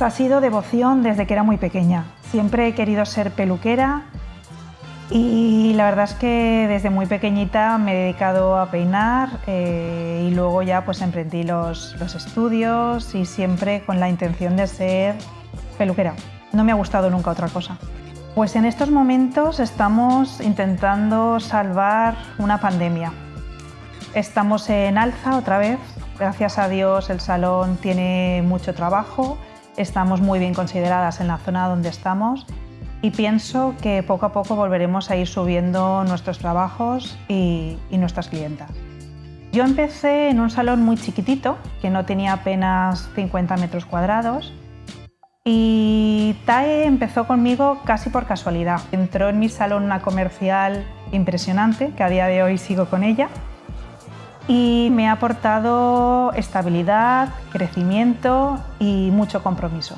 Pues ha sido devoción desde que era muy pequeña. Siempre he querido ser peluquera y la verdad es que desde muy pequeñita me he dedicado a peinar eh, y luego ya pues emprendí los, los estudios y siempre con la intención de ser peluquera. No me ha gustado nunca otra cosa. Pues en estos momentos estamos intentando salvar una pandemia. Estamos en alza otra vez. Gracias a Dios el salón tiene mucho trabajo. Estamos muy bien consideradas en la zona donde estamos y pienso que poco a poco volveremos a ir subiendo nuestros trabajos y, nuestras clientas. Yo empecé en un salón muy chiquitito, que no tenía apenas 50 metros cuadrados, y TAE empezó conmigo casi por casualidad. Entró en mi salón una comercial impresionante, que a día de hoy sigo con ella, y me ha aportado estabilidad, crecimiento y mucho compromiso.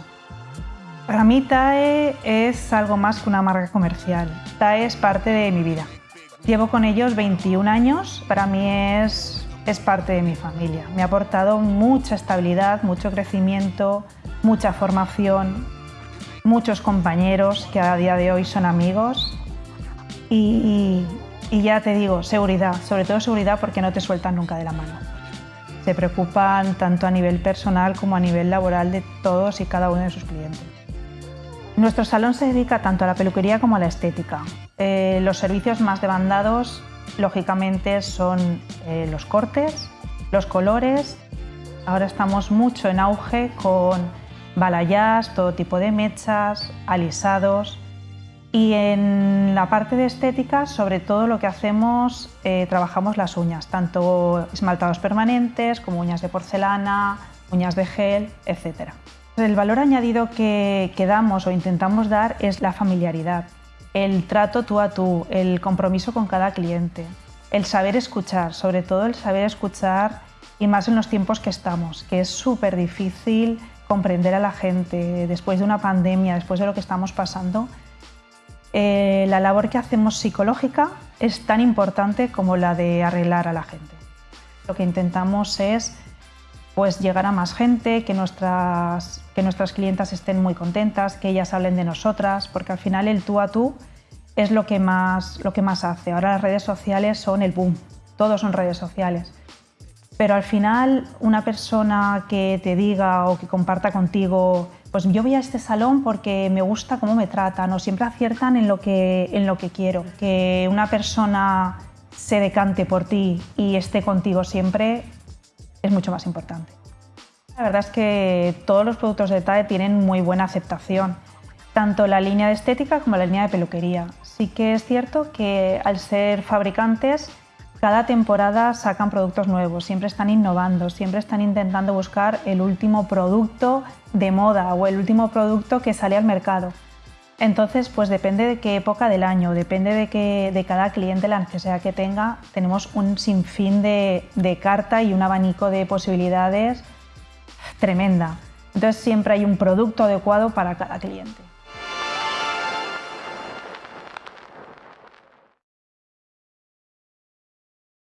Para mí TAE es algo más que una marca comercial. TAE es parte de mi vida. Llevo con ellos 21 años, para mí es, es parte de mi familia. Me ha aportado mucha estabilidad, mucho crecimiento, mucha formación, muchos compañeros que a día de hoy son amigos y, ya te digo, seguridad, sobre todo seguridad porque no te sueltan nunca de la mano. Se preocupan tanto a nivel personal como a nivel laboral de todos y cada uno de sus clientes. Nuestro salón se dedica tanto a la peluquería como a la estética. Eh, los servicios más demandados, lógicamente, son eh, los cortes, los colores. Ahora estamos mucho en auge con balayage, todo tipo de mechas, alisados. Y en la parte de estética, sobre todo lo que hacemos, eh, trabajamos las uñas, tanto esmaltados permanentes como uñas de porcelana, uñas de gel, etc. El valor añadido que, que damos o intentamos dar es la familiaridad, el trato tú a tú, el compromiso con cada cliente, el saber escuchar, sobre todo el saber escuchar y más en los tiempos que estamos, que es súper difícil comprender a la gente después de una pandemia, después de lo que estamos pasando, eh, la labor que hacemos psicológica es tan importante como la de arreglar a la gente. Lo que intentamos es pues, llegar a más gente, que nuestras, que nuestras clientas estén muy contentas, que ellas hablen de nosotras, porque al final el tú a tú es lo que más, lo que más hace. Ahora las redes sociales son el boom, todos son redes sociales pero al final una persona que te diga o que comparta contigo, pues yo voy a este salón porque me gusta cómo me tratan o siempre aciertan en lo que, en lo que quiero. Que una persona se decante por ti y esté contigo siempre es mucho más importante. La verdad es que todos los productos de TAE tienen muy buena aceptación, tanto la línea de estética como la línea de peluquería. Sí que es cierto que al ser fabricantes cada temporada sacan productos nuevos, siempre están innovando, siempre están intentando buscar el último producto de moda o el último producto que sale al mercado. Entonces, pues depende de qué época del año, depende de, que, de cada cliente, la necesidad que tenga, tenemos un sinfín de, de carta y un abanico de posibilidades tremenda. Entonces siempre hay un producto adecuado para cada cliente.